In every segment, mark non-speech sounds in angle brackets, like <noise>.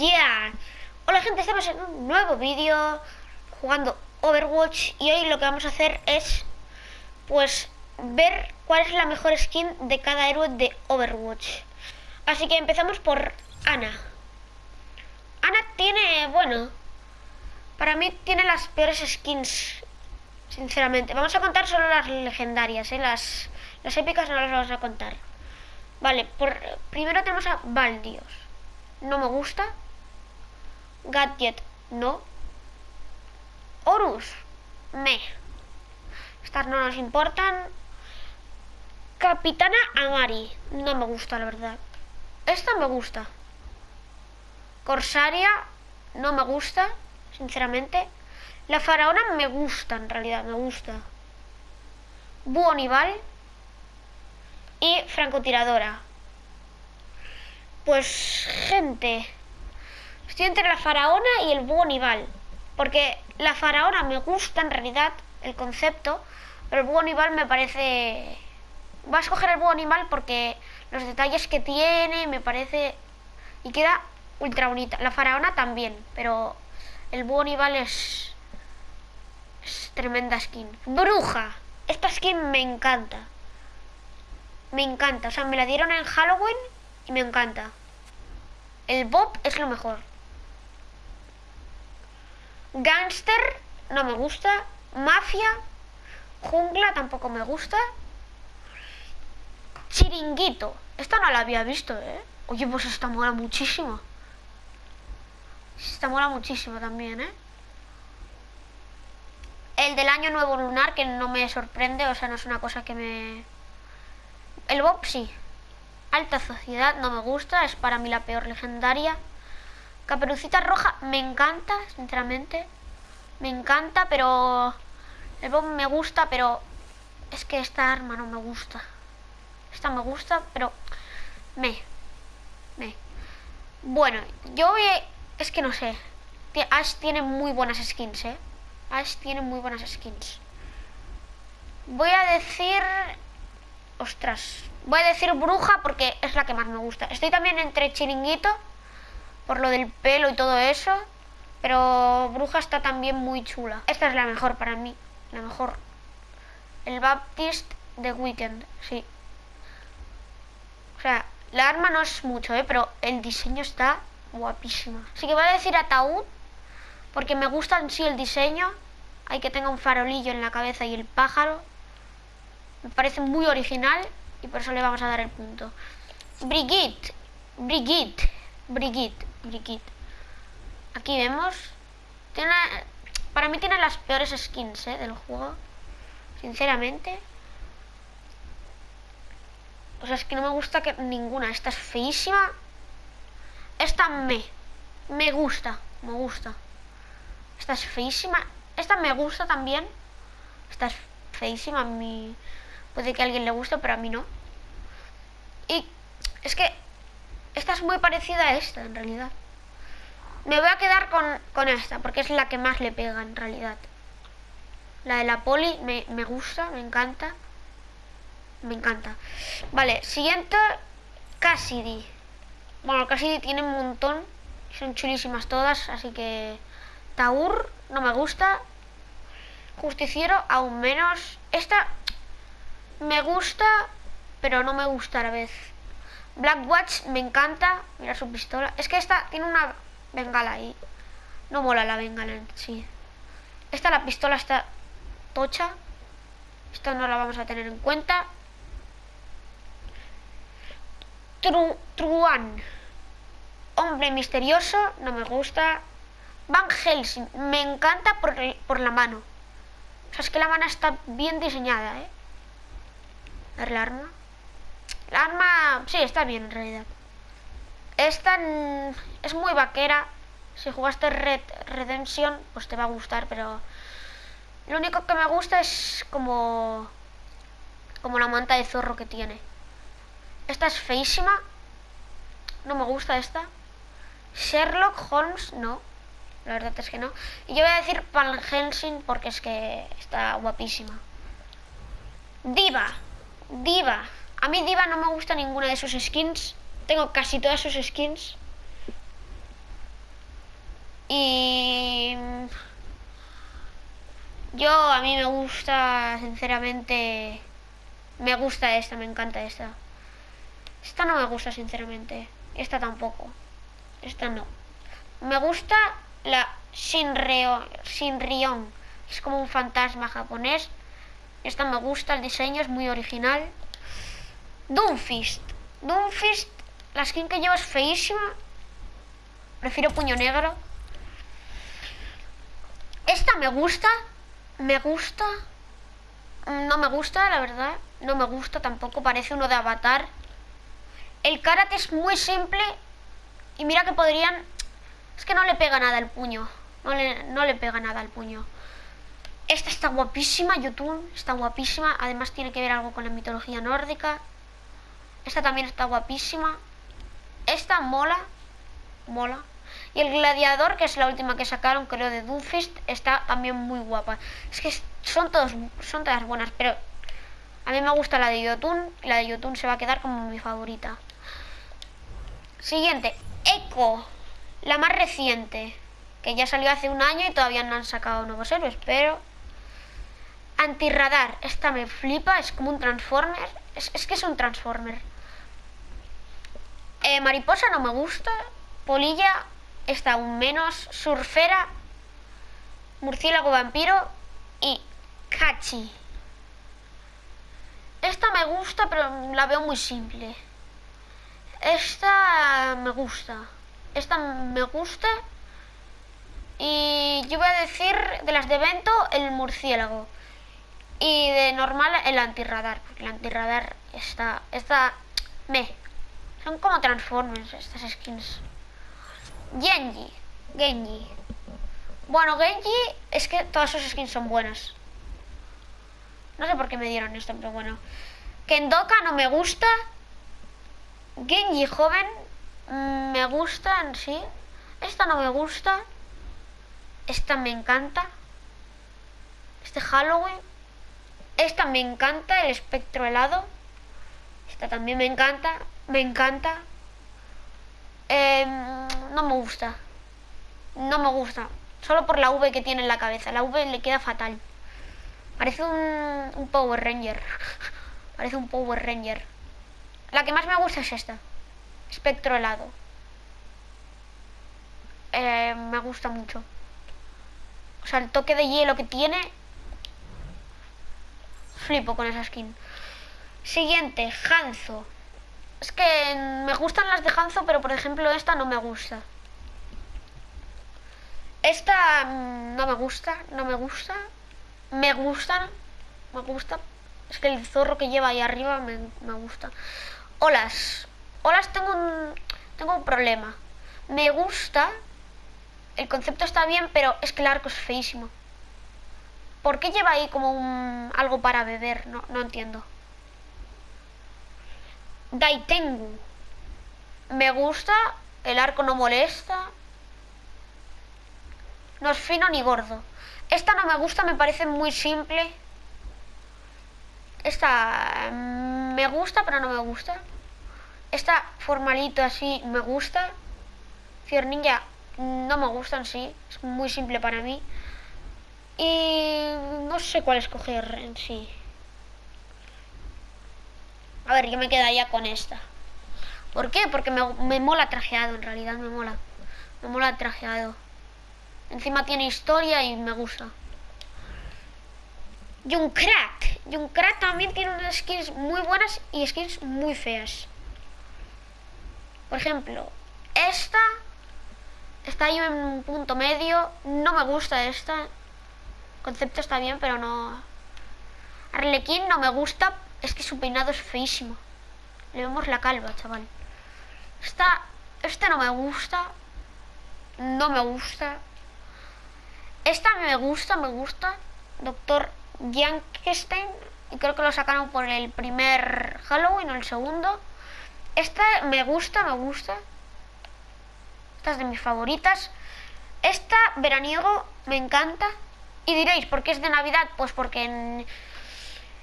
yeah! Hola gente, estamos en un nuevo vídeo jugando Overwatch y hoy lo que vamos a hacer es pues ver cuál es la mejor skin de cada héroe de Overwatch. Así que empezamos por Ana. Ana tiene, bueno, para mí tiene las peores skins, sinceramente. Vamos a contar solo las legendarias, ¿eh? las, las épicas no las vamos a contar. Vale, por, primero tenemos a Valdios. No me gusta. Gadget, no. Horus, me. Estas no nos importan. Capitana Amari, no me gusta, la verdad. Esta me gusta. Corsaria, no me gusta, sinceramente. La faraona me gusta, en realidad, me gusta. Buonival y francotiradora. Pues, gente, estoy entre la faraona y el búho nival. Porque la faraona me gusta en realidad el concepto, pero el búho nival me parece... Voy a escoger el búho animal porque los detalles que tiene me parece... Y queda ultra bonita. La faraona también, pero el búho nival es... Es tremenda skin. Bruja. Esta skin me encanta. Me encanta. O sea, me la dieron en Halloween y me encanta. El Bob es lo mejor. Gangster no me gusta. Mafia. Jungla tampoco me gusta. Chiringuito. Esta no la había visto, ¿eh? Oye, pues esta mola muchísimo. Esta mola muchísimo también, ¿eh? El del año nuevo lunar, que no me sorprende, o sea, no es una cosa que me... El Bob sí. Alta sociedad no me gusta, es para mí la peor legendaria. Caperucita roja me encanta, sinceramente. Me encanta, pero... El Bob me gusta, pero... Es que esta arma no me gusta. Esta me gusta, pero... Me. Me. Bueno, yo voy... Es que no sé. Ash tiene muy buenas skins, ¿eh? Ash tiene muy buenas skins. Voy a decir... Ostras. Voy a decir bruja porque es la que más me gusta. Estoy también entre chiringuito. Por lo del pelo y todo eso. Pero bruja está también muy chula. Esta es la mejor para mí. La mejor. El Baptist de Weekend. Sí. O sea, la arma no es mucho, ¿eh? Pero el diseño está guapísimo. Así que voy a decir ataúd. Porque me gusta en sí el diseño. Hay que tenga un farolillo en la cabeza y el pájaro. Me parece muy original y por eso le vamos a dar el punto. Brigitte, Brigitte, Brigitte, Brigitte. Aquí vemos. Tiene, para mí tiene las peores skins ¿eh? del juego. Sinceramente. O sea, es que no me gusta que ninguna. Esta es feísima. Esta me. Me gusta. Me gusta. Esta es feísima. Esta me gusta también. Esta es feísima. Mi... Puede que a alguien le guste, pero a mí no. Y es que esta es muy parecida a esta, en realidad. Me voy a quedar con, con esta, porque es la que más le pega, en realidad. La de la poli me, me gusta, me encanta. Me encanta. Vale, siguiente, Cassidy. Bueno, Cassidy tiene un montón. Son chulísimas todas, así que... Taur, no me gusta. Justiciero, aún menos. Esta me gusta, pero no me gusta a la vez. Blackwatch me encanta. Mira su pistola. Es que esta tiene una bengala ahí. No mola la bengala en sí. Esta, la pistola está tocha. Esta no la vamos a tener en cuenta. Tru Truan. Hombre misterioso, no me gusta. Van Helsing, me encanta por, por la mano. O sea, es que la mano está bien diseñada, ¿eh? A ver la arma. La arma, sí, está bien en realidad. Esta es muy vaquera. Si jugaste Red Redemption, pues te va a gustar, pero... Lo único que me gusta es como... Como la manta de zorro que tiene. Esta es feísima. No me gusta esta. Sherlock Holmes, no. La verdad es que no. Y yo voy a decir Van Helsing porque es que está guapísima. Diva. Diva. A mí Diva no me gusta ninguna de sus skins. Tengo casi todas sus skins. Y yo a mí me gusta, sinceramente, me gusta esta, me encanta esta. Esta no me gusta, sinceramente. Esta tampoco. Esta no. Me gusta la Shinryo, Shinryon. Es como un fantasma japonés. Esta me gusta, el diseño es muy original. Doomfist. Doomfist, la skin que llevo es feísima. Prefiero puño negro. Esta me gusta. Me gusta. No me gusta, la verdad. No me gusta tampoco. Parece uno de Avatar. El karate es muy simple. Y mira que podrían... Es que no le pega nada el puño. No le, no le pega nada al puño. Esta está guapísima, YouTube. Está guapísima. Además tiene que ver algo con la mitología nórdica. Esta también está guapísima. Esta mola. Mola. Y el gladiador, que es la última que sacaron, creo, de Doomfist, está también muy guapa. Es que son, todos, son todas buenas, pero a mí me gusta la de Yotun. Y la de Yotun se va a quedar como mi favorita. Siguiente. Echo. La más reciente. Que ya salió hace un año y todavía no han sacado nuevos héroes, pero... Antirradar. Esta me flipa. Es como un Transformer. Es, que es un Transformer. Eh, mariposa no me gusta. Polilla está aún menos. Surfera. Murciélago vampiro. Y Cachi. Esta me gusta, pero la veo muy simple. Esta me gusta. Esta me gusta. Y yo voy a decir de las de evento el murciélago. Y de normal el antirradar. Porque el antirradar está. Está. Me. Son como Transformers estas skins. Genji. Genji. Bueno, Genji es que todas sus skins son buenas. No sé por qué me dieron esto, pero bueno. Kendoka no me gusta. Genji joven mm, me gusta en sí. Esta no me gusta. Esta me encanta. Este Halloween. Esta me encanta, el espectro helado. Esta también me encanta. Me encanta. Eh, no me gusta. No me gusta. Solo por la V que tiene en la cabeza. La V le queda fatal. Parece un, un Power Ranger. <laughs> Parece un Power Ranger. La que más me gusta es esta. Espectro helado. Eh, me gusta mucho. O sea, el toque de hielo que tiene. Flipo con esa skin. Siguiente, Hanzo. Es que me gustan las de Hanzo, pero por ejemplo esta no me gusta. Esta mm, no me gusta, no me gusta. Me gusta, me gusta. Es que el zorro que lleva ahí arriba me, me gusta. Olas. Olas tengo un, tengo un problema. Me gusta, el concepto está bien, pero es que el arco es feísimo. ¿Por qué lleva ahí como un, algo para beber? No, no entiendo. Daitengu. Me gusta, el arco no molesta. No es fino ni gordo. Esta no me gusta, me parece muy simple. Esta mm, me gusta, pero no me gusta. Esta formalito así me gusta. Fier Ninja no me gusta en sí. Es muy simple para mí. Y no sé cuál escoger en sí. A ver, yo me quedaría con esta. ¿Por qué? Porque me, me mola trajeado, en realidad me mola. Me mola trajeado. Encima tiene historia y me gusta. Junkrat. Junkrat también tiene unas skins muy buenas y skins muy feas. Por ejemplo, esta está ahí en un punto medio. No me gusta esta. Concepto está bien, pero no. Arlequín no me gusta. Es que su peinado es feísimo. Le vemos la calva, chaval. Esta, esta no me gusta. No me gusta. Esta me gusta, me gusta. Doctor Jankenstein. Y creo que lo sacaron por el primer Halloween o el segundo. Esta me gusta, me gusta. Esta es de mis favoritas. Esta, veraniego, me encanta. Y diréis, ¿por qué es de Navidad? Pues porque en,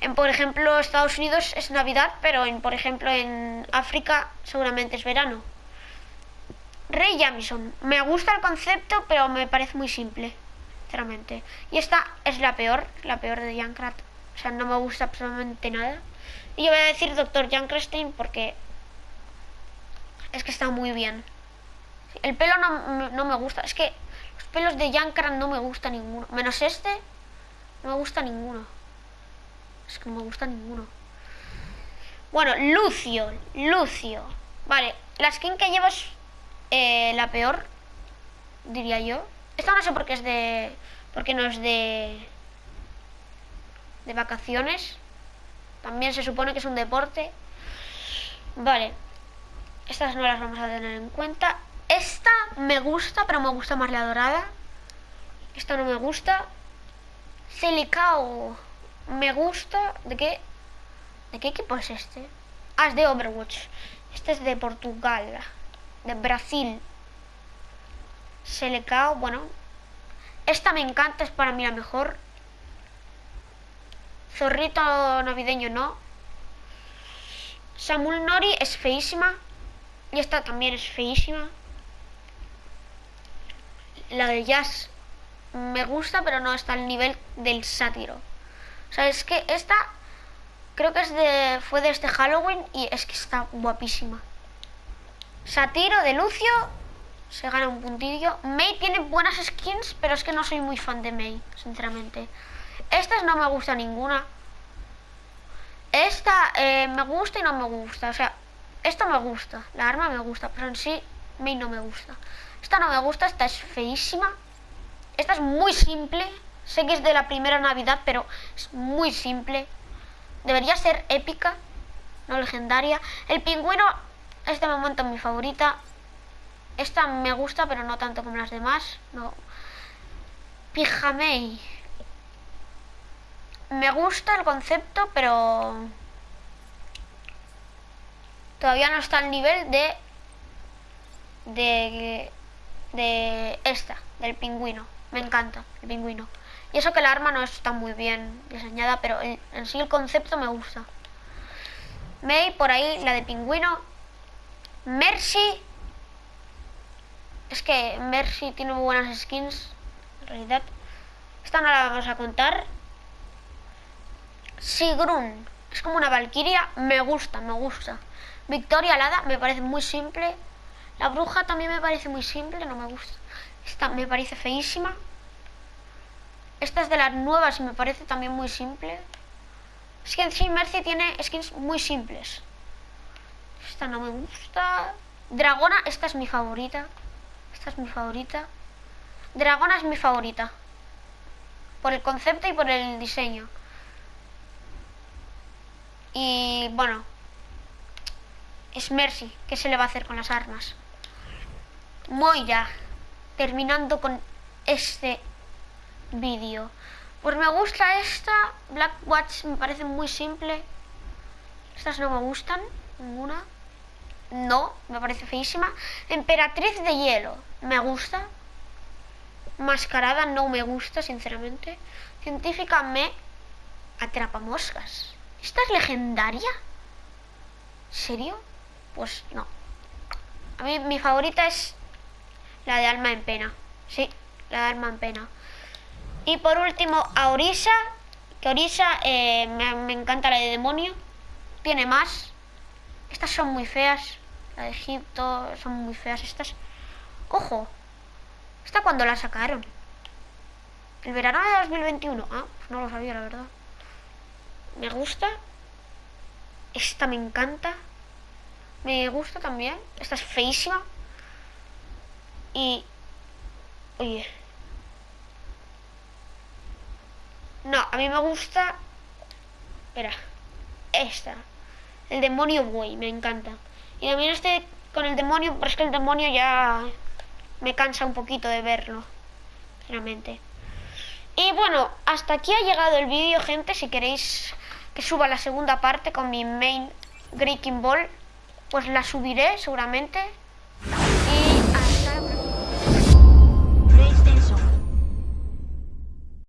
en, por ejemplo, Estados Unidos es Navidad, pero en, por ejemplo, en África seguramente es verano. Rey Jamison. Me gusta el concepto, pero me parece muy simple, sinceramente. Y esta es la peor, la peor de Junkrat. O sea, no me gusta absolutamente nada. Y yo voy a decir Dr. Junkerstein porque es que está muy bien. El pelo no, no me gusta. Es que los pelos de Junkrat no me gusta ninguno. Menos este, no me gusta ninguno. Es que no me gusta ninguno. Bueno, Lucio. Lucio. Vale, la skin que llevo es eh, la peor, diría yo. Esta no sé por qué es de... Porque no es de... De vacaciones. También se supone que es un deporte. Vale. Estas no las vamos a tener en cuenta. Esta me gusta, pero me gusta más la dorada. Esta no me gusta. Celicao me gusta. ¿De qué? ¿De qué equipo es este? Ah, es de Overwatch. Este es de Portugal. De Brasil. Selecao, bueno. Esta me encanta, es para mí la mejor. Zorrito navideño no. Samuel Nori es feísima. Y esta también es feísima. La de Jazz me gusta, pero no está al nivel del sátiro. O sea, es que esta creo que es de fue de este Halloween y es que está guapísima. Satiro de Lucio se gana un puntillo. May tiene buenas skins, pero es que no soy muy fan de May, sinceramente. Estas no me gusta ninguna. Esta eh, me gusta y no me gusta. O sea, esta me gusta. La arma me gusta, pero en sí May no me gusta. Esta no me gusta, esta es feísima. Esta es muy simple. Sé que es de la primera Navidad, pero es muy simple. Debería ser épica, no legendaria. El pingüino es de momento mi favorita. Esta me gusta, pero no tanto como las demás. No. Pijamei. Me gusta el concepto, pero todavía no está al nivel de de de esta, del pingüino. Me encanta el pingüino. Y eso que la arma no está muy bien diseñada, pero en, sí el concepto me gusta. May, por ahí, la de pingüino. Mercy. Es que Mercy tiene muy buenas skins, en realidad. Esta no la vamos a contar. Sigrun. Es como una valquiria. Me gusta, me gusta. Victoria Alada me parece muy simple. La bruja también me parece muy simple, no me gusta. Esta me parece feísima. Esta es de las nuevas y me parece también muy simple. Es que en Mercy tiene skins muy simples. Esta no me gusta. Dragona, esta es mi favorita. Esta es mi favorita. Dragona es mi favorita. Por el concepto y por el diseño. Y bueno. Es Mercy. ¿Qué se le va a hacer con las armas? Moira. Terminando con este vídeo. Pues me gusta esta. Black Watch me parece muy simple. Estas no me gustan. Ninguna. No, me parece feísima. Emperatriz de hielo. Me gusta. Mascarada no me gusta, sinceramente. Científica me atrapa moscas. ¿Esta es legendaria? ¿Serio? Pues no. A mí mi favorita es la de alma en pena. Sí, la de alma en pena. Y por último, a Orisa, que Orisa eh, me, encanta la de demonio. Tiene más. Estas son muy feas. La de Egipto, son muy feas estas. ¡Ojo! ¿Esta cuando la sacaron? El verano de 2021. Ah, pues no lo sabía, la verdad. Me gusta. Esta me encanta. Me gusta también. Esta es feísima. Y... Oye, No, a mí me gusta... Espera. Esta. El demonio buey, me encanta. Y también este con el demonio, pero es que el demonio ya me cansa un poquito de verlo. Sinceramente. Y bueno, hasta aquí ha llegado el vídeo, gente. Si queréis que suba la segunda parte con mi main Breaking Ball, pues la subiré seguramente.